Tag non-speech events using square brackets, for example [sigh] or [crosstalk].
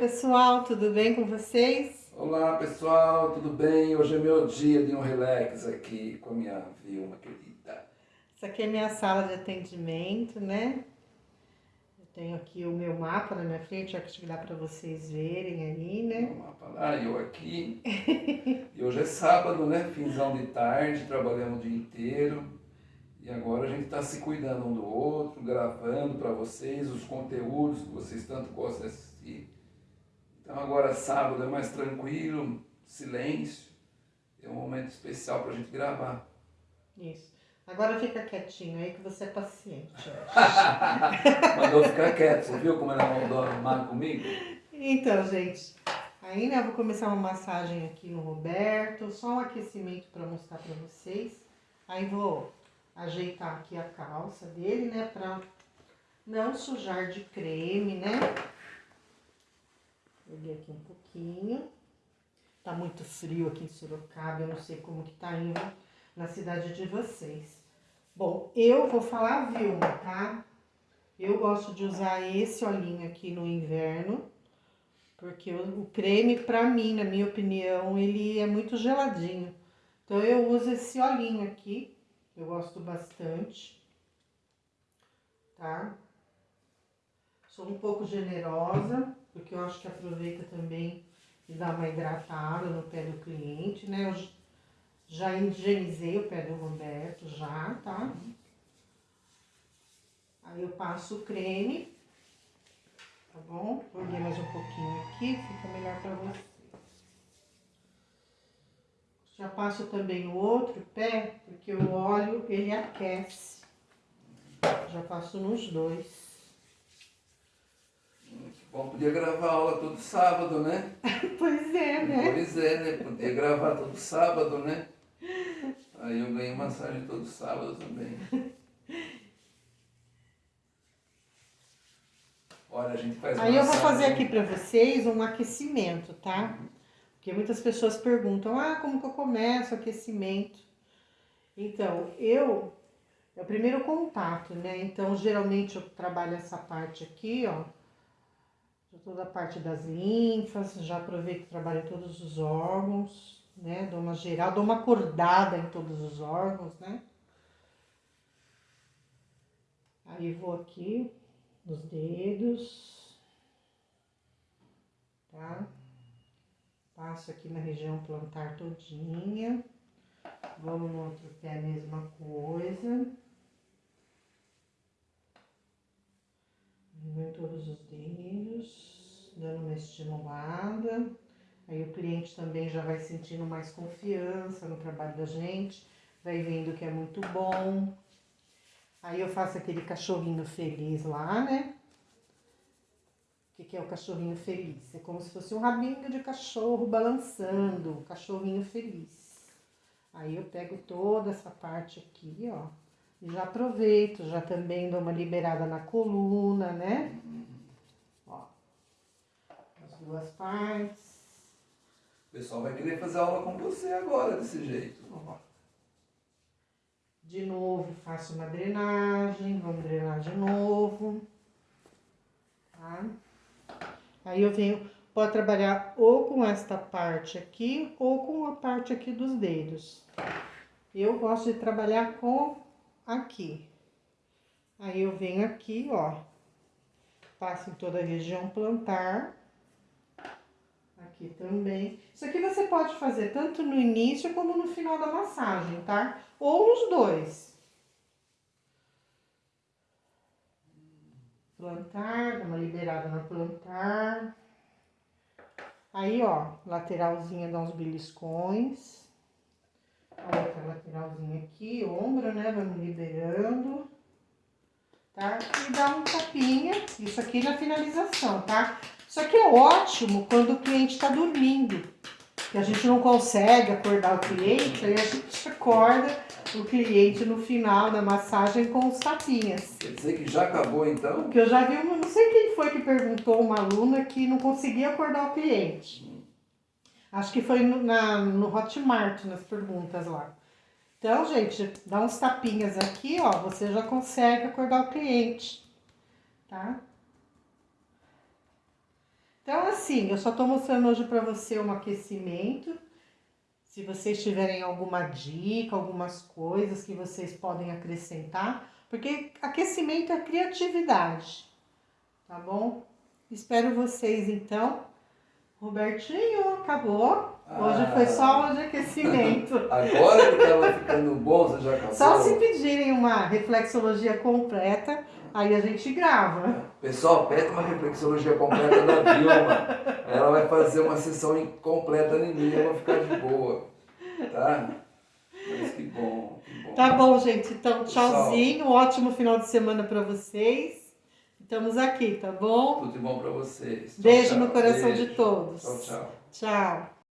pessoal, tudo bem com vocês? Olá pessoal, tudo bem? Hoje é meu dia de um relax aqui com a minha Vilma querida. Essa aqui é minha sala de atendimento, né? Eu tenho aqui o meu mapa na minha frente, acho que dá para vocês verem aí, né? O mapa lá, eu aqui. [laughs] e hoje é sábado, né? Finzão de tarde, trabalhamos o dia inteiro. E agora a gente está se cuidando um do outro, gravando para vocês os conteúdos que vocês tanto gostam de assistir. Então agora sábado é mais tranquilo, silêncio. É um momento especial para a gente gravar. Isso. Agora fica quietinho aí que você é paciente. [laughs] Mandou ficar quieto, você viu como ela mandou arrumar comigo? Então, gente, aí né, eu vou começar uma massagem aqui no Roberto, só um aquecimento para mostrar para vocês. Aí vou ajeitar aqui a calça dele, né, pra não sujar de creme, né. Peguei aqui um pouquinho. Tá muito frio aqui em Sorocaba, eu não sei como que tá indo na cidade de vocês. Bom, eu vou falar Vilma, tá? Eu gosto de usar esse olhinho aqui no inverno, porque o, creme, pra mim, na minha opinião, ele é muito geladinho. Então, eu uso esse olhinho aqui, eu gosto bastante, tá? Sou um pouco generosa, porque eu acho que aproveita também e dá uma hidratada no pé do cliente, né? Eu já higienizei o pé do Roberto, já, tá? Aí eu passo o creme, tá bom? Joguei mais um pouquinho aqui, fica melhor pra você. Já passo também o outro pé, porque o óleo, ele aquece. Já passo nos dois. Bom, podia gravar aula todo sábado, né? [laughs] pois é, né? Pois é, né? Podia gravar todo sábado, né? Aí eu ganho massagem todo sábado também. Olha, a gente faz Aí massagem. eu vou fazer aqui pra vocês um aquecimento, tá? Porque muitas pessoas perguntam, ah, como que eu começo o aquecimento? Então, eu, é o primeiro contato, né? Então, geralmente eu trabalho essa parte aqui, ó, toda a parte das linfas, já aproveito que trabalho todos os órgãos, né? Dou uma geral, dou uma acordada em todos os órgãos, né? Aí vou aqui nos dedos, tá? Passo aqui na região plantar todinha. Vamos no outro pé, a mesma coisa. Vou em todos os dedos, dando uma estimulada. Aí o cliente também já vai sentindo mais confiança no trabalho da gente, vai vendo que é muito bom. Aí eu faço aquele cachorrinho feliz lá, né? que, que é o cachorrinho feliz? É como se fosse um rabinho de cachorro balançando, cachorrinho feliz. Aí eu pego toda essa parte aqui, ó, já aproveito, já também dou uma liberada na coluna, né? Ó, as duas partes. O pessoal vai querer fazer aula com você agora, desse jeito. Ó. De novo, faço uma drenagem, vamos drenar de novo. Tá? Aí eu venho, pode trabalhar ou com esta parte aqui, ou com a parte aqui dos dedos. Eu gosto de trabalhar com aqui. Aí eu venho aqui, ó, passo em toda a região plantar. Aqui também. Isso aqui você pode fazer tanto no início como no final da massagem, tá? Ou nos dois. plantar, dá uma liberada na plantar. Aí, ó, lateralzinha dá uns beliscões. Outra lateralzinha aqui, ombro, né? Vamos liberando. Tá? E dá um tapinha, isso aqui na finalização, tá? Isso aqui é ótimo quando o cliente tá dormindo. Que a gente não consegue acordar o cliente, aí a gente acorda o cliente no final da massagem com os tapinhas. Quer dizer que já acabou então? Porque eu já vi, uma, não sei quem foi que perguntou, uma aluna que não conseguia acordar o cliente. Acho que foi no, na, no Hotmart, nas perguntas lá. Então, gente, dá uns tapinhas aqui, ó, você já consegue acordar o cliente, tá? Então, assim, eu só tô mostrando hoje para você um aquecimento. Se vocês tiverem alguma dica, algumas coisas que vocês podem acrescentar, porque aquecimento é criatividade, tá bom? Espero vocês então. Robertinho, acabou. Hoje Ah. foi só aula de aquecimento. [laughs] Agora que tava ficando bom, você já acabou? Só se pedirem uma reflexologia completa, aí a gente grava. Pessoal, pede uma reflexologia completa da Vilma. Ela vai fazer uma sessão completa em mim, eu vou ficar de boa. Tá? Mas que bom, que bom. Tá bom, gente. Então, tchauzinho. Ótimo final de semana para vocês. Estamos aqui, tá bom? Tudo de bom pra vocês. Tchau, Beijo tchau. no coração Beijo. de todos. Tchau, tchau. Tchau.